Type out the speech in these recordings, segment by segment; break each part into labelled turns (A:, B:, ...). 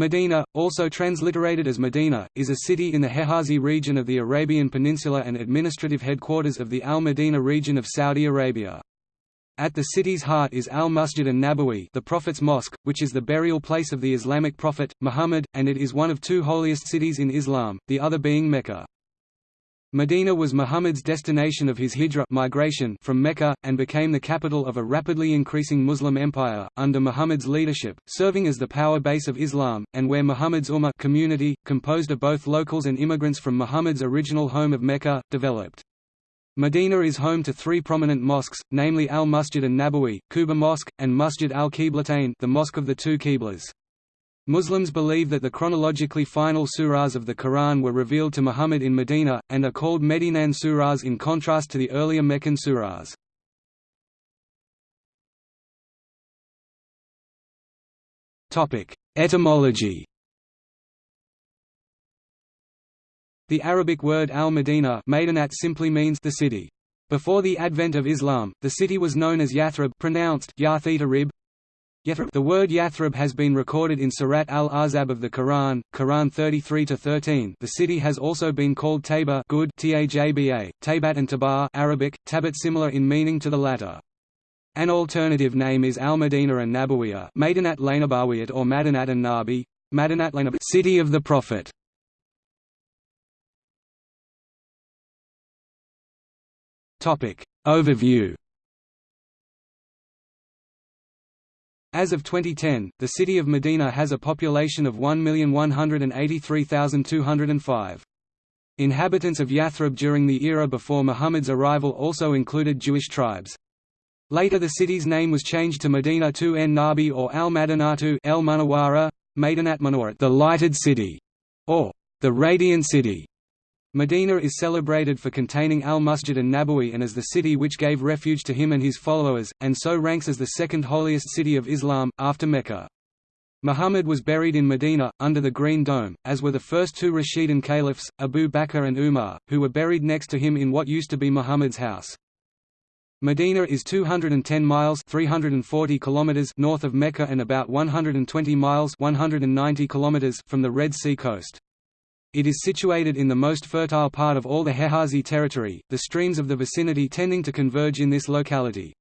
A: Medina, also transliterated as Medina, is a city in the Hijazi region of the Arabian Peninsula and administrative headquarters of the Al-Medina region of Saudi Arabia. At the city's heart is Al-Masjid an-Nabawi the Prophet's Mosque, which is the burial place of the Islamic prophet, Muhammad, and it is one of two holiest cities in Islam, the other being Mecca. Medina was Muhammad's destination of his hijra migration from Mecca, and became the capital of a rapidly increasing Muslim empire, under Muhammad's leadership, serving as the power base of Islam, and where Muhammad's Ummah community, composed of both locals and immigrants from Muhammad's original home of Mecca, developed. Medina is home to three prominent mosques, namely Al-Masjid an-Nabawi, Quba Mosque, and Masjid al-Qiblatain the Mosque of the Two Qiblas. Muslims believe that the chronologically final surahs of the Quran were revealed to Muhammad in Medina, and are called Medinan surahs in contrast to the earlier Meccan surahs. Etymology The Arabic word al-Medina simply means the city. Before the advent of Islam, the city was known as Yathrib pronounced Rib, the word Yathrib has been recorded in Surat al-Ahzab of the Quran, Quran 33-13 the city has also been called Taba good Tajba, Tabat and Tabar Arabic, Tabat similar in meaning to the latter. An alternative name is Al-Madina and Nabawiyah Madinat Lainabawiyat or Madinat and Nabi, Madinat City of the Prophet. Overview As of 2010, the city of Medina has a population of 1,183,205. Inhabitants of Yathrib during the era before Muhammad's arrival also included Jewish tribes. Later the city's name was changed to Medina to en Nabi or al-Madinatu el Munawara, Madinat Munawara the lighted city, or the radiant city. Medina is celebrated for containing al-Masjid an-Nabawi and as the city which gave refuge to him and his followers, and so ranks as the second holiest city of Islam, after Mecca. Muhammad was buried in Medina, under the Green Dome, as were the first two Rashidun caliphs, Abu Bakr and Umar, who were buried next to him in what used to be Muhammad's house. Medina is 210 miles 340 kilometers north of Mecca and about 120 miles 190 kilometers from the Red Sea coast. It is situated in the most fertile part of all the Hijazi territory, the streams of the vicinity tending to converge in this locality.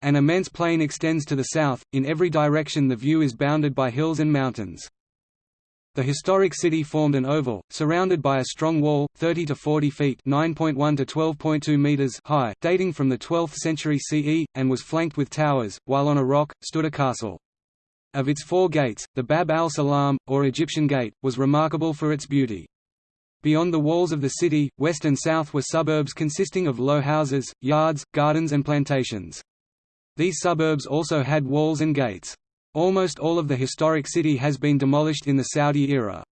A: An immense plain extends to the south, in every direction the view is bounded by hills and mountains. The historic city formed an oval, surrounded by a strong wall, 30 to 40 feet (9.1 to 12.2 meters) high, dating from the 12th century CE, and was flanked with towers, while on a rock, stood a castle. Of its four gates, the Bab al-Salam, or Egyptian Gate, was remarkable for its beauty. Beyond the walls of the city, west and south were suburbs consisting of low houses, yards, gardens and plantations. These suburbs also had walls and gates. Almost all of the historic city has been demolished in the Saudi era.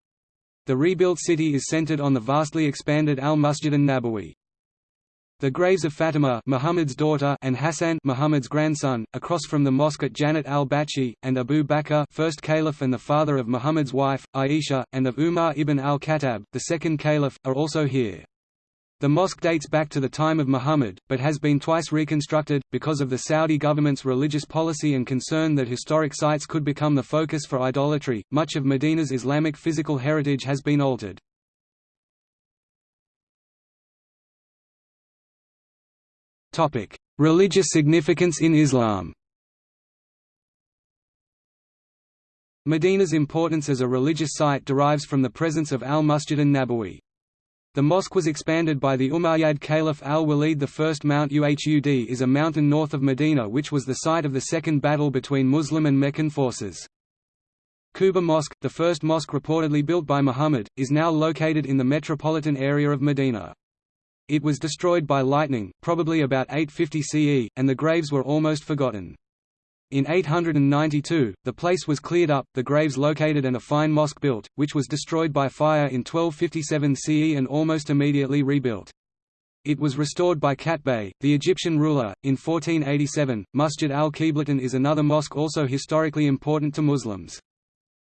A: The rebuilt city is centered on the vastly expanded Al-Masjid an-Nabawi. The graves of Fatima Muhammad's daughter and Hassan Muhammad's grandson, across from the mosque at Janat al-Baqi, and Abu Bakr first caliph and the father of Muhammad's wife, Aisha, and of Umar ibn al-Khattab, the second caliph, are also here. The mosque dates back to the time of Muhammad, but has been twice reconstructed, because of the Saudi government's religious policy and concern that historic sites could become the focus for idolatry. Much of Medina's Islamic physical heritage has been altered. Topic: Religious significance in Islam. Medina's importance as a religious site derives from the presence of al-Masjid an-Nabawi. The mosque was expanded by the Umayyad Caliph al-Walid I. Mount Uhud is a mountain north of Medina which was the site of the second battle between Muslim and Meccan forces. Quba Mosque, the first mosque reportedly built by Muhammad, is now located in the metropolitan area of Medina. It was destroyed by lightning, probably about 850 CE, and the graves were almost forgotten. In 892, the place was cleared up, the graves located and a fine mosque built, which was destroyed by fire in 1257 CE and almost immediately rebuilt. It was restored by Qaitbay, the Egyptian ruler, in 1487. Masjid al-Qiblatain is another mosque also historically important to Muslims.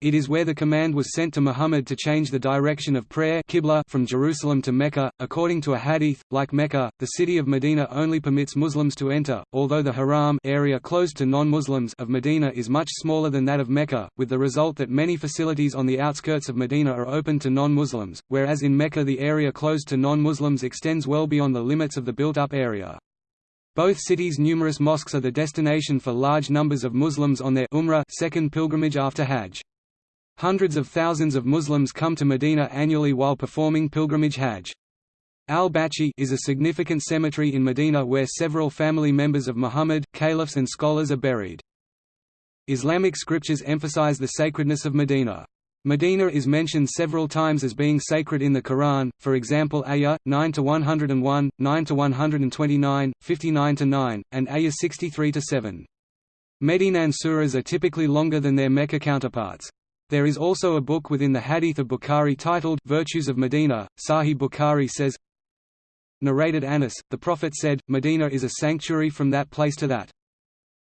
A: It is where the command was sent to Muhammad to change the direction of prayer Qibla from Jerusalem to Mecca. According to a hadith, like Mecca, the city of Medina only permits Muslims to enter, although the haram area closed to non-Muslims of Medina is much smaller than that of Mecca, with the result that many facilities on the outskirts of Medina are open to non-Muslims, whereas in Mecca the area closed to non-Muslims extends well beyond the limits of the built-up area. Both cities' numerous mosques are the destination for large numbers of Muslims on their Umrah second pilgrimage after Hajj. Hundreds of thousands of Muslims come to Medina annually while performing pilgrimage Hajj. Al-Baqi is a significant cemetery in Medina where several family members of Muhammad, caliphs and scholars are buried. Islamic scriptures emphasize the sacredness of Medina. Medina is mentioned several times as being sacred in the Quran, for example Ayah 9 to 101, 9 to 129, 59 to 9, and Ayah 63 to 7. Medinan surahs are typically longer than their Mecca counterparts. There is also a book within the Hadith of Bukhari titled Virtues of Medina. Sahih Bukhari says, Narrated Anas, the Prophet said, Medina is a sanctuary from that place to that.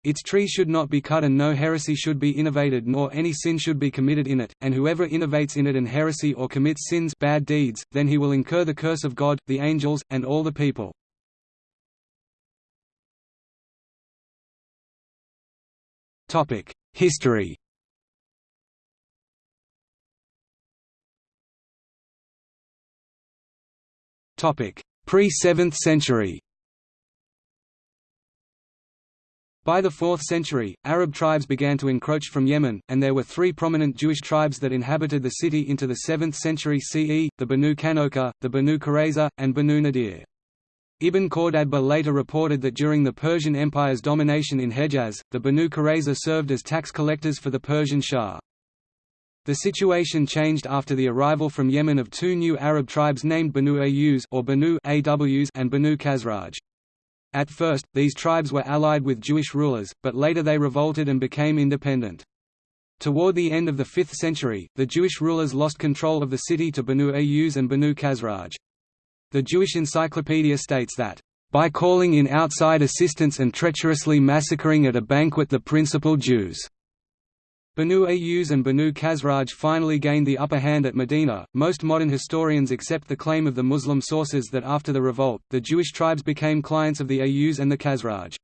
A: Its tree should not be cut and no heresy should be innovated nor any sin should be committed in it, and whoever innovates in it an heresy or commits sins bad deeds, then he will incur the curse of God, the angels, and all the people. History Pre-7th century By the 4th century, Arab tribes began to encroach from Yemen, and there were three prominent Jewish tribes that inhabited the city into the 7th century CE, the Banu Qaynuqa, the Banu Qurayza, and Banu Nadir. Ibn Khordadbeh later reported that during the Persian Empire's domination in Hejaz, the Banu Qurayza served as tax collectors for the Persian Shah. The situation changed after the arrival from Yemen of two new Arab tribes named Banu Ayyuz or Banu Aws and Banu Khazraj. At first, these tribes were allied with Jewish rulers, but later they revolted and became independent. Toward the end of the 5th century, the Jewish rulers lost control of the city to Banu Ayyuz and Banu Khazraj. The Jewish Encyclopedia states that, "...by calling in outside assistance and treacherously massacring at a banquet the principal Jews." Banu Ayyuz and Banu Khazraj finally gained the upper hand at Medina. Most modern historians accept the claim of the Muslim sources that after the revolt, the Jewish tribes became clients of the Ayyuz and the Khazraj.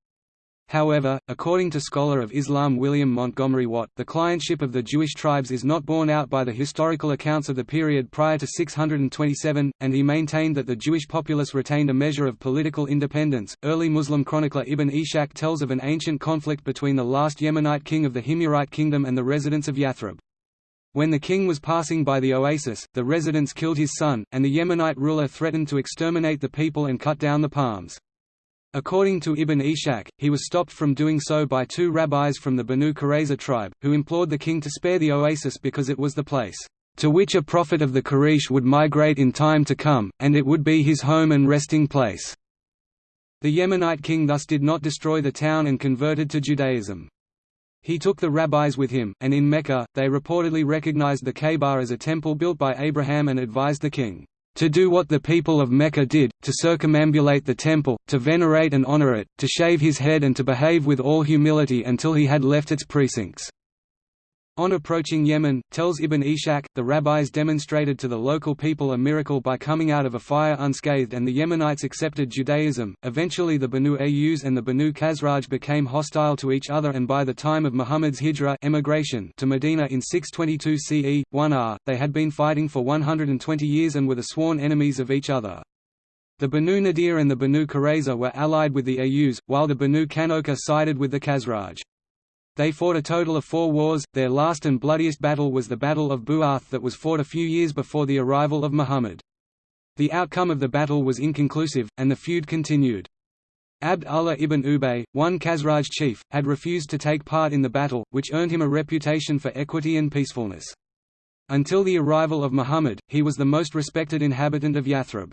A: However, according to scholar of Islam William Montgomery Watt, the clientship of the Jewish tribes is not borne out by the historical accounts of the period prior to 627, and he maintained that the Jewish populace retained a measure of political independence. Early Muslim chronicler Ibn Ishaq tells of an ancient conflict between the last Yemenite king of the Himyarite kingdom and the residents of Yathrib. When the king was passing by the oasis, the residents killed his son, and the Yemenite ruler threatened to exterminate the people and cut down the palms. According to Ibn Ishaq, he was stopped from doing so by two rabbis from the Banu Qurayza tribe, who implored the king to spare the oasis because it was the place, "...to which a prophet of the Quraysh would migrate in time to come, and it would be his home and resting place." The Yemenite king thus did not destroy the town and converted to Judaism. He took the rabbis with him, and in Mecca, they reportedly recognized the Kaaba as a temple built by Abraham and advised the king, to do what the people of Mecca did, to circumambulate the temple, to venerate and honor it, to shave his head and to behave with all humility until he had left its precincts. On approaching Yemen, tells Ibn Ishaq, the rabbis demonstrated to the local people a miracle by coming out of a fire unscathed and the Yemenites accepted Judaism. Eventually the Banu Ayyuz and the Banu Khazraj became hostile to each other and by the time of Muhammad's hijra emigration to Medina in 622 CE, 1 they had been fighting for 120 years and were the sworn enemies of each other. The Banu Nadir and the Banu Qurayza were allied with the Ayyuz, while the Banu Qaynuqa sided with the Khazraj. They fought a total of four wars, their last and bloodiest battle was the Battle of Bu'ath that was fought a few years before the arrival of Muhammad. The outcome of the battle was inconclusive, and the feud continued. Abd Allah ibn Ubay, one Khazraj chief, had refused to take part in the battle, which earned him a reputation for equity and peacefulness. Until the arrival of Muhammad, he was the most respected inhabitant of Yathrib.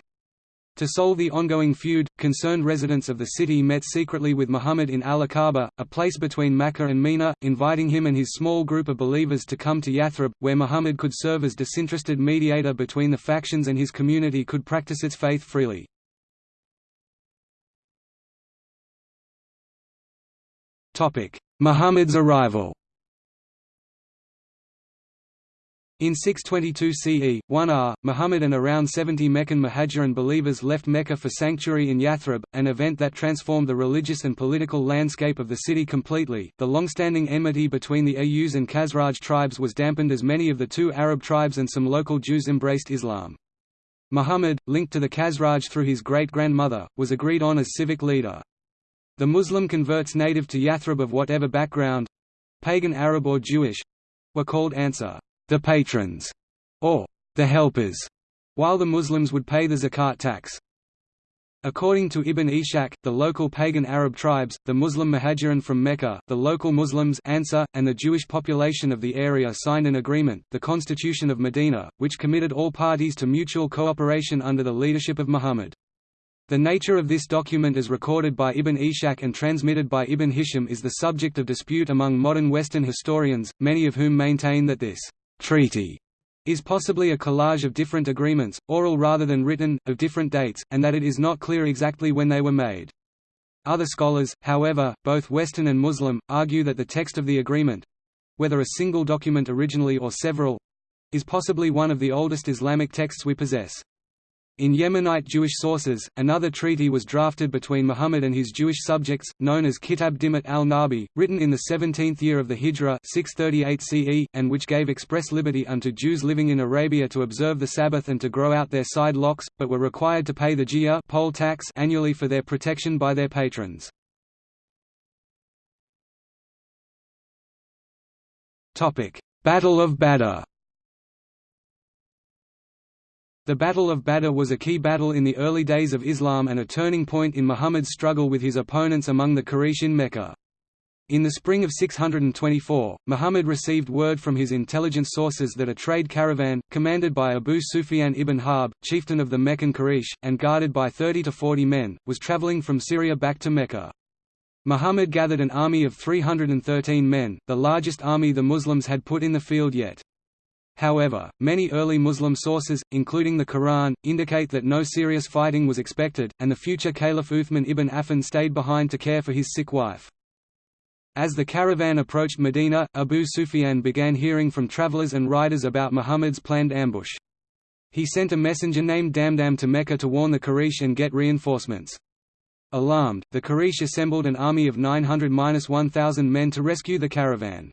A: To solve the ongoing feud, concerned residents of the city met secretly with Muhammad in Al-Aqaba, a place between Mecca and Mina, inviting him and his small group of believers to come to Yathrib, where Muhammad could serve as disinterested mediator between the factions and his community could practice its faith freely. Muhammad's arrival In 622 CE, 1r, Muhammad and around 70 Meccan Muhajirin believers left Mecca for sanctuary in Yathrib, an event that transformed the religious and political landscape of the city completely. The long-standing enmity between the Ayus and Khazraj tribes was dampened as many of the two Arab tribes and some local Jews embraced Islam. Muhammad, linked to the Khazraj through his great-grandmother, was agreed on as civic leader. The Muslim converts native to Yathrib of whatever background—pagan Arab or Jewish—were called Ansar the patrons, or the helpers, while the Muslims would pay the zakat tax. According to Ibn Ishaq, the local pagan Arab tribes, the Muslim Muhajirin from Mecca, the local Muslims Ansar, and the Jewish population of the area signed an agreement, the Constitution of Medina, which committed all parties to mutual cooperation under the leadership of Muhammad. The nature of this document as recorded by Ibn Ishaq and transmitted by Ibn Hisham is the subject of dispute among modern Western historians, many of whom maintain that this treaty is possibly a collage of different agreements, oral rather than written, of different dates, and that it is not clear exactly when they were made. Other scholars, however, both Western and Muslim, argue that the text of the agreement—whether a single document originally or several—is possibly one of the oldest Islamic texts we possess. In Yemenite Jewish sources, another treaty was drafted between Muhammad and his Jewish subjects, known as Kitab Dimat al-Nabi, written in the 17th year of the Hijra 638 CE, and which gave express liberty unto Jews living in Arabia to observe the Sabbath and to grow out their side locks, but were required to pay the jizya poll tax annually for their protection by their patrons. Battle of Badr the Battle of Badr was a key battle in the early days of Islam and a turning point in Muhammad's struggle with his opponents among the Quraysh in Mecca. In the spring of 624, Muhammad received word from his intelligence sources that a trade caravan, commanded by Abu Sufyan ibn Harb, chieftain of the Meccan Quraysh, and guarded by 30 to 40 men, was traveling from Syria back to Mecca. Muhammad gathered an army of 313 men, the largest army the Muslims had put in the field yet. However, many early Muslim sources, including the Quran, indicate that no serious fighting was expected, and the future Caliph Uthman ibn Affan stayed behind to care for his sick wife. As the caravan approached Medina, Abu Sufyan began hearing from travelers and riders about Muhammad's planned ambush. He sent a messenger named Damdam to Mecca to warn the Quraysh and get reinforcements. Alarmed, the Quraysh assembled an army of 900–1,000 men to rescue the caravan.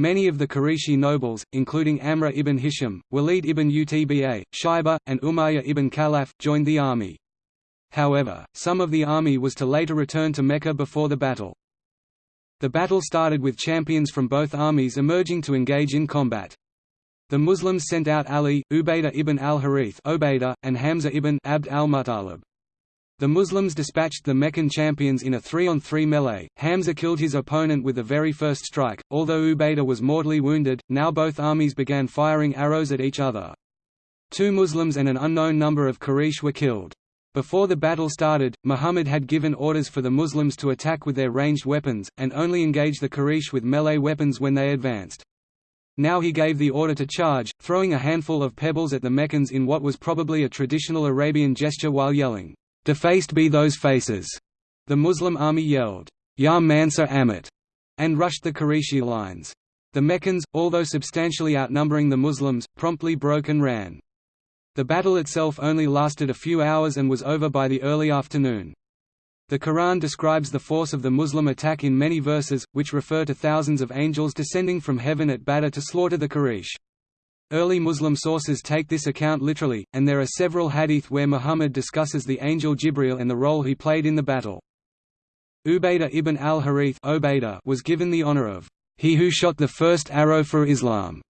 A: Many of the Qurayshi nobles, including Amr ibn Hisham, Walid ibn Utba, Shaiba, and Umayyah ibn Khalaf, joined the army. However, some of the army was to later return to Mecca before the battle. The battle started with champions from both armies emerging to engage in combat. The Muslims sent out Ali, Ubaydah ibn al-Harith and Hamza ibn Abd al-Muttalib. The Muslims dispatched the Meccan champions in a three-on-three 3 melee. Hamza killed his opponent with the very first strike, although Ubaydah was mortally wounded. Now both armies began firing arrows at each other. Two Muslims and an unknown number of Quraysh were killed. Before the battle started, Muhammad had given orders for the Muslims to attack with their ranged weapons, and only engage the Quraysh with melee weapons when they advanced. Now he gave the order to charge, throwing a handful of pebbles at the Meccans in what was probably a traditional Arabian gesture while yelling, Defaced be those faces! The Muslim army yelled, Ya Mansur Amit, and rushed the Qurayshi lines. The Meccans, although substantially outnumbering the Muslims, promptly broke and ran. The battle itself only lasted a few hours and was over by the early afternoon. The Quran describes the force of the Muslim attack in many verses, which refer to thousands of angels descending from heaven at Badr to slaughter the Quraysh. Early Muslim sources take this account literally, and there are several hadith where Muhammad discusses the angel Jibril and the role he played in the battle. Ubaydah ibn al-Harith was given the honor of, "...he who shot the first arrow for Islam",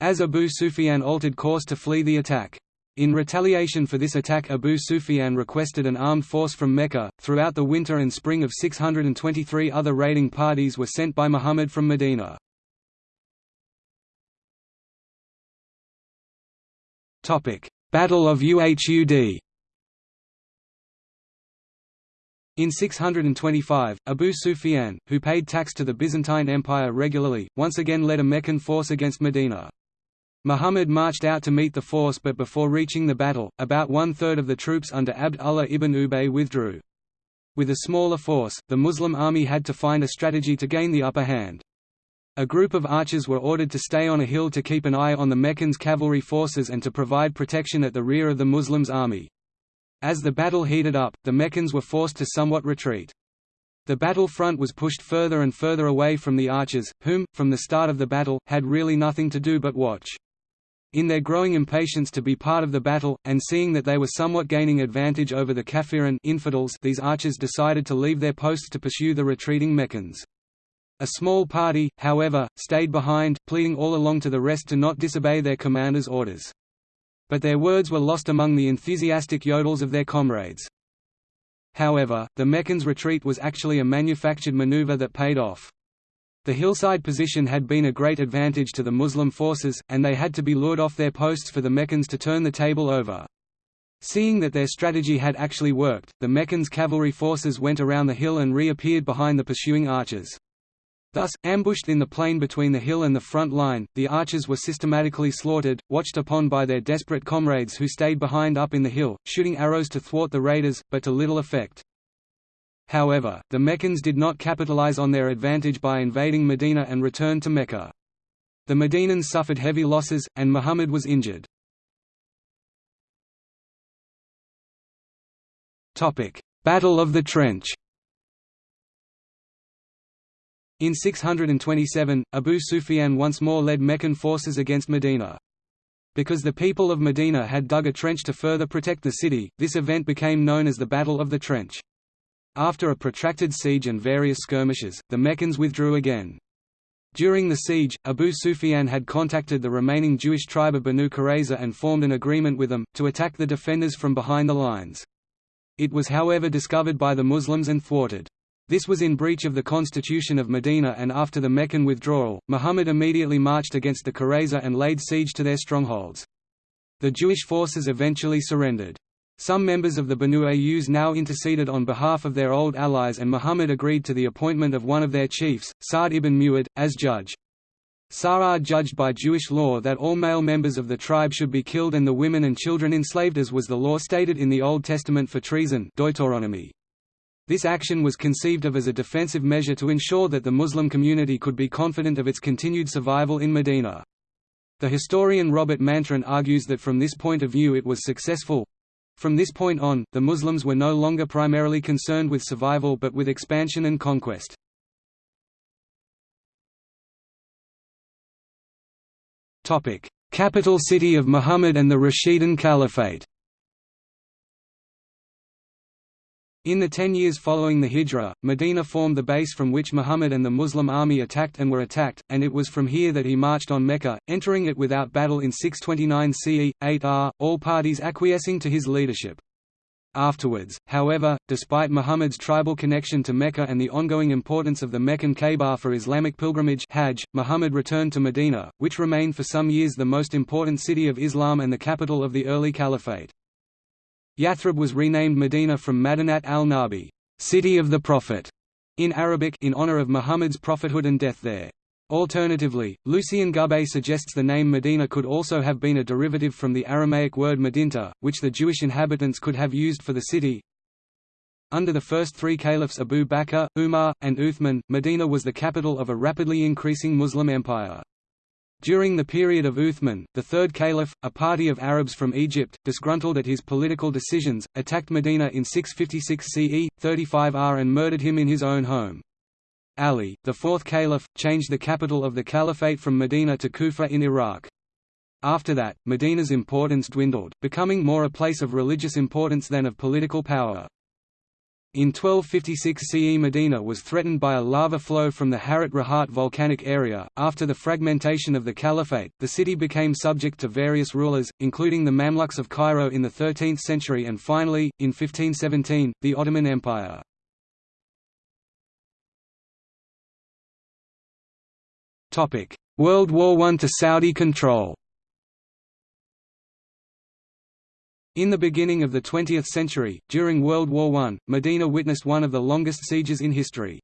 A: as Abu Sufyan altered course to flee the attack. In retaliation for this attack Abu Sufyan requested an armed force from Mecca. Throughout the winter and spring of 623 other raiding parties were sent by Muhammad from Medina. Battle of Uhud In 625, Abu Sufyan, who paid tax to the Byzantine Empire regularly, once again led a Meccan force against Medina. Muhammad marched out to meet the force but before reaching the battle, about one-third of the troops under Abd Allah ibn Ubay withdrew. With a smaller force, the Muslim army had to find a strategy to gain the upper hand. A group of archers were ordered to stay on a hill to keep an eye on the Meccans' cavalry forces and to provide protection at the rear of the Muslims' army. As the battle heated up, the Meccans were forced to somewhat retreat. The battle front was pushed further and further away from the archers, whom, from the start of the battle, had really nothing to do but watch. In their growing impatience to be part of the battle, and seeing that they were somewhat gaining advantage over the Kafirin infidels, these archers decided to leave their posts to pursue the retreating Meccans. A small party, however, stayed behind, pleading all along to the rest to not disobey their commander's orders but their words were lost among the enthusiastic yodels of their comrades. However, the Meccans' retreat was actually a manufactured maneuver that paid off. The hillside position had been a great advantage to the Muslim forces, and they had to be lured off their posts for the Meccans to turn the table over. Seeing that their strategy had actually worked, the Meccans' cavalry forces went around the hill and reappeared behind the pursuing archers. Thus, ambushed in the plain between the hill and the front line, the archers were systematically slaughtered, watched upon by their desperate comrades who stayed behind up in the hill, shooting arrows to thwart the raiders, but to little effect. However, the Meccans did not capitalize on their advantage by invading Medina and returned to Mecca. The Medinans suffered heavy losses, and Muhammad was injured. Battle of the Trench In 627, Abu Sufyan once more led Meccan forces against Medina. Because the people of Medina had dug a trench to further protect the city, this event became known as the Battle of the Trench. After a protracted siege and various skirmishes, the Meccans withdrew again. During the siege, Abu Sufyan had contacted the remaining Jewish tribe of Banu Qurayza and formed an agreement with them, to attack the defenders from behind the lines. It was however discovered by the Muslims and thwarted. This was in breach of the constitution of Medina and after the Meccan withdrawal, Muhammad immediately marched against the Qurayza and laid siege to their strongholds. The Jewish forces eventually surrendered. Some members of the Banu Ayyuz now interceded on behalf of their old allies and Muhammad agreed to the appointment of one of their chiefs, Sa'd ibn Mu'ad, as judge. Sa'ad judged by Jewish law that all male members of the tribe should be killed and the women and children enslaved as was the law stated in the Old Testament for treason Deuteronomy. This action was conceived of as a defensive measure to ensure that the Muslim community could be confident of its continued survival in Medina. The historian Robert Mantran argues that from this point of view it was successful. From this point on, the Muslims were no longer primarily concerned with survival but with expansion and conquest. Capital city of Muhammad and the Rashidun Caliphate In the ten years following the Hijra, Medina formed the base from which Muhammad and the Muslim army attacked and were attacked, and it was from here that he marched on Mecca, entering it without battle in 629 CE, 8 R, all parties acquiescing to his leadership. Afterwards, however, despite Muhammad's tribal connection to Mecca and the ongoing importance of the Meccan Kaaba for Islamic pilgrimage Hajj, Muhammad returned to Medina, which remained for some years the most important city of Islam and the capital of the early caliphate. Yathrib was renamed Medina from Madinat al-Nabi, city of the Prophet, in Arabic in honor of Muhammad's prophethood and death there. Alternatively, Lucien Gubet suggests the name Medina could also have been a derivative from the Aramaic word Medinta, which the Jewish inhabitants could have used for the city. Under the first three caliphs Abu Bakr, Umar, and Uthman, Medina was the capital of a rapidly increasing Muslim empire. During the period of Uthman, the third caliph, a party of Arabs from Egypt, disgruntled at his political decisions, attacked Medina in 656 CE, 35 R and murdered him in his own home. Ali, the fourth caliph, changed the capital of the caliphate from Medina to Kufa in Iraq. After that, Medina's importance dwindled, becoming more a place of religious importance than of political power. In 1256 CE Medina was threatened by a lava flow from the Harat Rahat volcanic area. After the fragmentation of the caliphate, the city became subject to various rulers, including the Mamluks of Cairo in the 13th century and finally, in 1517, the Ottoman Empire. World War I to Saudi control In the beginning of the 20th century, during World War I, Medina witnessed one of the longest sieges in history.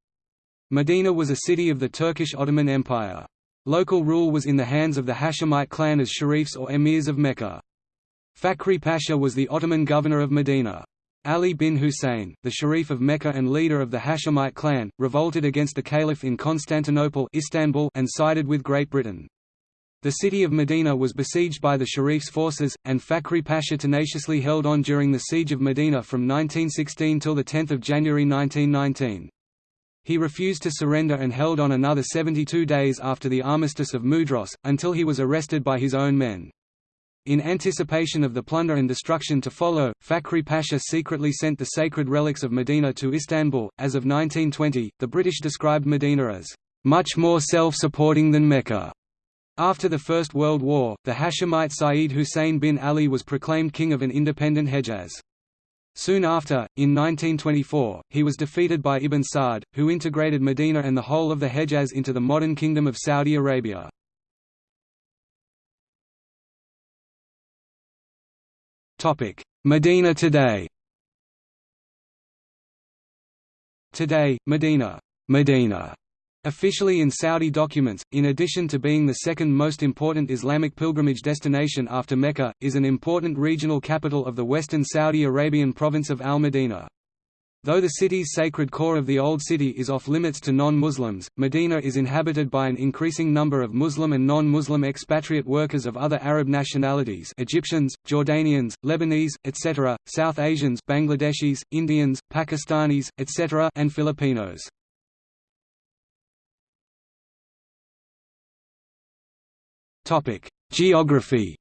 A: Medina was a city of the Turkish Ottoman Empire. Local rule was in the hands of the Hashemite clan as sharifs or emirs of Mecca. Fakhri Pasha was the Ottoman governor of Medina. Ali bin Hussein, the Sharif of Mecca and leader of the Hashemite clan, revolted against the Caliph in Constantinople Istanbul and sided with Great Britain. The city of Medina was besieged by the Sharif's forces, and Fakhri Pasha tenaciously held on during the siege of Medina from 1916 till 10 January 1919. He refused to surrender and held on another 72 days after the armistice of Mudros, until he was arrested by his own men. In anticipation of the plunder and destruction to follow, Fakhri Pasha secretly sent the sacred relics of Medina to Istanbul. As of 1920, the British described Medina as much more self-supporting than Mecca. After the First World War, the Hashemite Sayyid Hussein bin Ali was proclaimed king of an independent Hejaz. Soon after, in 1924, he was defeated by Ibn Saud, who integrated Medina and the whole of the Hejaz into the modern Kingdom of Saudi Arabia. Medina today Today, Medina, Medina Officially in Saudi documents, in addition to being the second most important Islamic pilgrimage destination after Mecca, is an important regional capital of the western Saudi Arabian province of Al-Madinah. Though the city's sacred core of the Old City is off-limits to non-Muslims, Medina is inhabited by an increasing number of Muslim and non-Muslim expatriate workers of other Arab nationalities Egyptians, Jordanians, Lebanese, etc., South Asians Bangladeshis, Indians, Pakistanis, etc. and Filipinos. Geography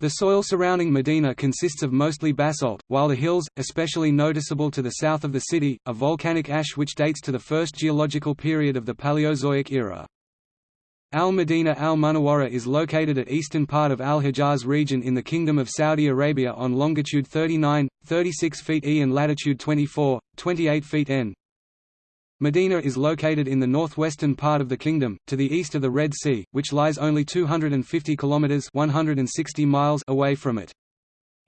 A: The soil surrounding Medina consists of mostly basalt, while the hills, especially noticeable to the south of the city, are volcanic ash which dates to the first geological period of the Paleozoic era. Al-Madinah al-Munawwara is located at eastern part of Al-Hijaz region in the Kingdom of Saudi Arabia on longitude 39, 36 feet e and latitude 24, 28 feet n. Medina is located in the northwestern part of the kingdom, to the east of the Red Sea, which lies only 250 kilometers (160 miles) away from it.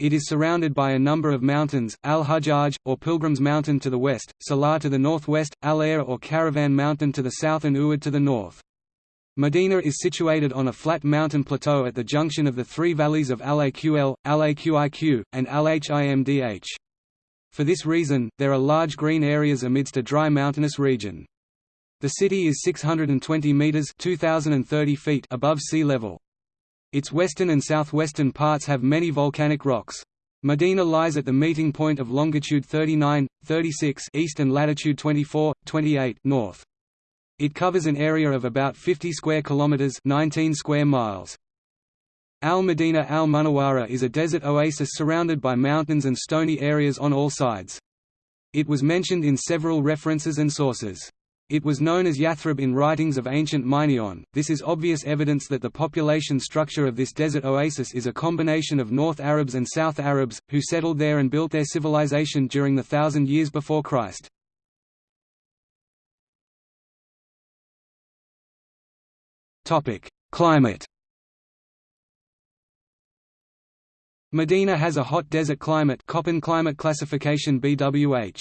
A: It is surrounded by a number of mountains, Al-Hajjaj, or Pilgrim's Mountain to the west, Salah to the northwest, Al-Air or Caravan Mountain to the south and Uhud to the north. Medina is situated on a flat mountain plateau at the junction of the three valleys of Al-Aql, Al-Aqiq, and Al-Himdh. For this reason, there are large green areas amidst a dry mountainous region. The city is 620 meters (2030 feet) above sea level. Its western and southwestern parts have many volcanic rocks. Medina lies at the meeting point of longitude 39, 36 east and latitude 24, 28 north. It covers an area of about 50 square kilometers, 19 square miles. Al-Madinah al-Munawwara is a desert oasis surrounded by mountains and stony areas on all sides. It was mentioned in several references and sources. It was known as Yathrib in writings of ancient Minyan. This is obvious evidence that the population structure of this desert oasis is a combination of North Arabs and South Arabs, who settled there and built their civilization during the thousand years before Christ. Climate Medina has a hot desert climate Köppen climate classification BWH.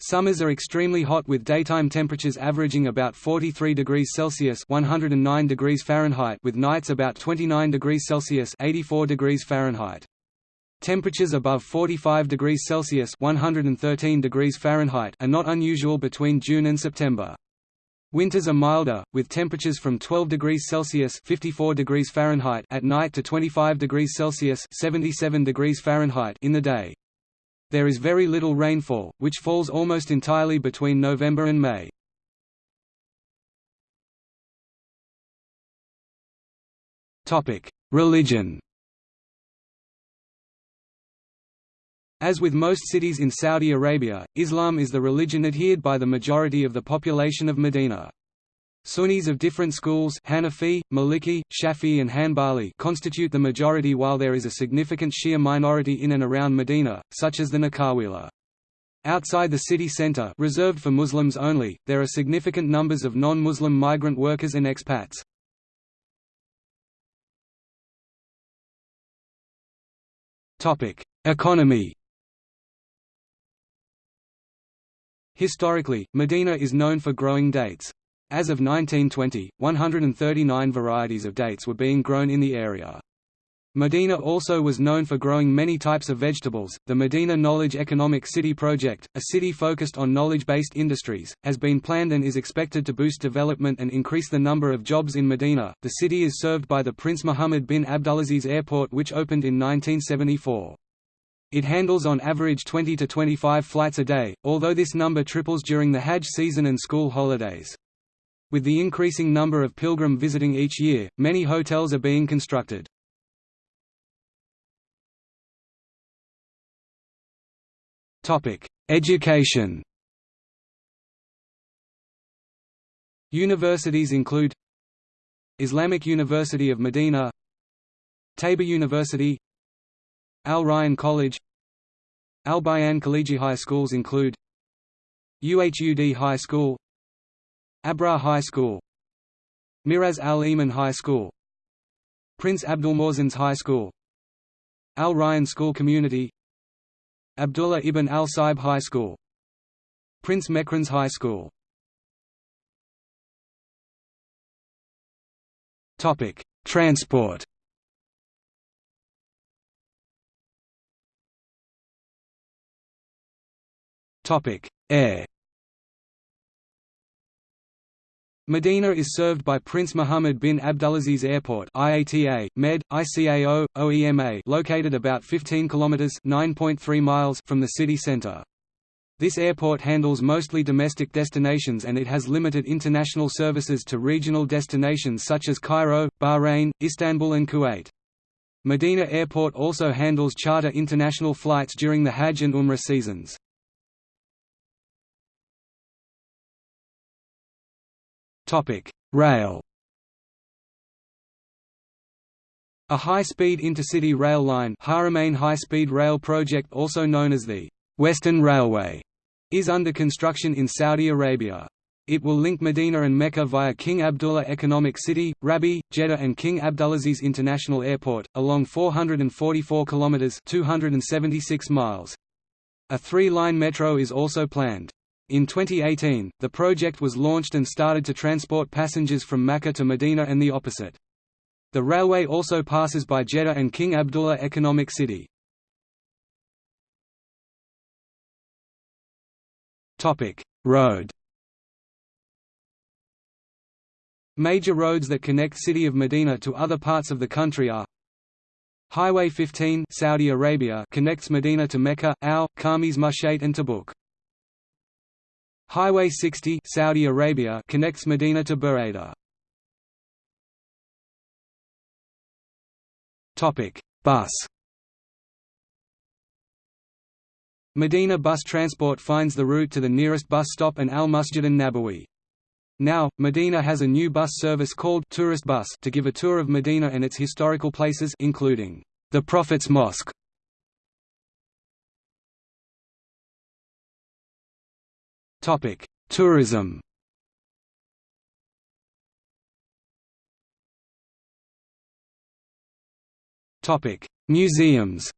A: Summers are extremely hot with daytime temperatures averaging about 43 degrees Celsius 109 degrees Fahrenheit with nights about 29 degrees Celsius 84 degrees Fahrenheit. Temperatures above 45 degrees Celsius 113 degrees Fahrenheit are not unusual between June and September. Winters are milder, with temperatures from 12 degrees Celsius 54 degrees Fahrenheit at night to 25 degrees Celsius 77 degrees Fahrenheit in the day. There is very little rainfall, which falls almost entirely between November and May. Topic: Religion As with most cities in Saudi Arabia, Islam is the religion adhered by the majority of the population of Medina. Sunnis of different schools Hanafi, Maliki, Shafi and Hanbali constitute the majority while there is a significant Shia minority in and around Medina, such as the Nakawila. Outside the city center reserved for Muslims only, there are significant numbers of non-Muslim migrant workers and expats. Economy Historically, Medina is known for growing dates. As of 1920, 139 varieties of dates were being grown in the area. Medina also was known for growing many types of vegetables. The Medina Knowledge Economic City Project, a city focused on knowledge based industries, has been planned and is expected to boost development and increase the number of jobs in Medina. The city is served by the Prince Mohammed bin Abdulaziz Airport, which opened in 1974. It handles on average 20 to 25 flights a day, although this number triples during the Hajj season and school holidays. With the increasing number of pilgrim visiting each year, many hotels are being constructed. Education Universities include Islamic University of Medina Taibah University Al Rayyan College Al Bayan Khaliji High Schools include UHUD High School Abra High School Miraz Al Iman High School Prince Abdulmohsen's High School Al Rayyan School Community Abdullah ibn al-Saib High School Prince Mekran's High School. Transport Air Medina is served by Prince Mohammed bin Abdulaziz Airport IATA, Med, ICAO, OEMA located about 15 kilometers (9.3 miles) from the city center. This airport handles mostly domestic destinations and it has limited international services to regional destinations such as Cairo, Bahrain, Istanbul and Kuwait. Medina Airport also handles charter international flights during the Hajj and Umrah seasons. Rail. A high-speed intercity rail line Haramain High-Speed Rail Project also known as the Western Railway is under construction in Saudi Arabia. It will link Medina and Mecca via King Abdullah Economic City, Rabigh, Jeddah and King Abdulaziz International Airport, along 444 kilometers (276 miles). A three-line metro is also planned. In 2018, the project was launched and started to transport passengers from Mecca to Medina and the opposite. The railway also passes by Jeddah and King Abdullah Economic City. Road Major roads that connect city of Medina to other parts of the country are Highway 15 Saudi Arabia connects Medina to Mecca, Al, Khamis Mushait and Tabuk. Highway 60 Saudi Arabia connects Medina to Buraydah. Topic: Bus. Medina Bus Transport finds the route to the nearest bus stop and Al Masjid an-Nabawi. Now, Medina has a new bus service called Tourist Bus to give a tour of Medina and its historical places including the Prophet's Mosque Topic: Tourism. Topic: Museums.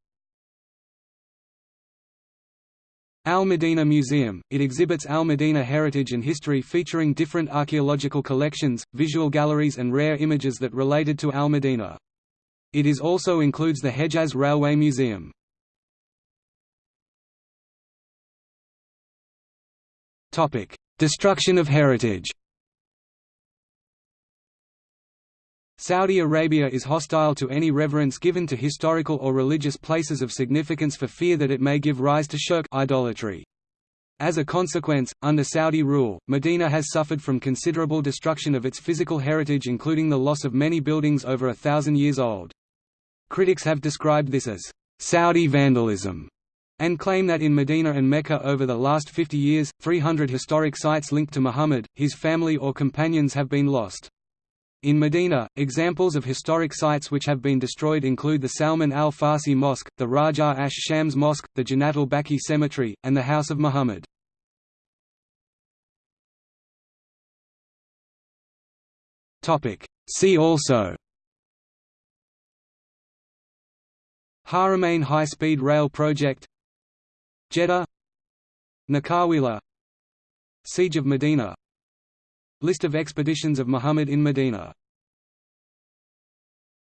A: Al Medina Museum, it exhibits Al Medina heritage and history featuring different archaeological collections, visual galleries and rare images that related to Al Medina. It is also includes the Hejaz Railway Museum. Topic: Destruction of heritage. Saudi Arabia is hostile to any reverence given to historical or religious places of significance for fear that it may give rise to shirk idolatry. As a consequence, under Saudi rule, Medina has suffered from considerable destruction of its physical heritage including the loss of many buildings over a thousand years old. Critics have described this as Saudi vandalism and claim that in Medina and Mecca over the last 50 years, 300 historic sites linked to Muhammad, his family or companions have been lost. In Medina, examples of historic sites which have been destroyed include the Salman al-Farsi Mosque, the Raja Ash Shams Mosque, the Janat al-Baqi Cemetery, and the House of Muhammad. See also Haramain High-Speed Rail Project Jeddah Nakawila Siege of Medina. List of expeditions of Muhammad in Medina